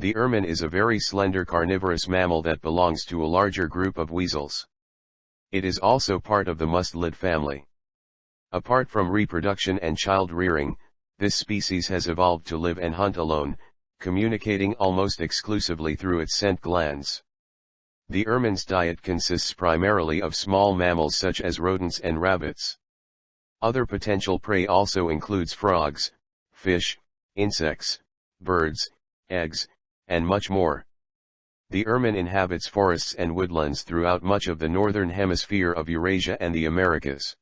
The ermine is a very slender carnivorous mammal that belongs to a larger group of weasels. It is also part of the mustelid family. Apart from reproduction and child rearing, this species has evolved to live and hunt alone, communicating almost exclusively through its scent glands. The ermine's diet consists primarily of small mammals such as rodents and rabbits. Other potential prey also includes frogs, fish, insects, birds, eggs, and much more. The ermine inhabits forests and woodlands throughout much of the northern hemisphere of Eurasia and the Americas.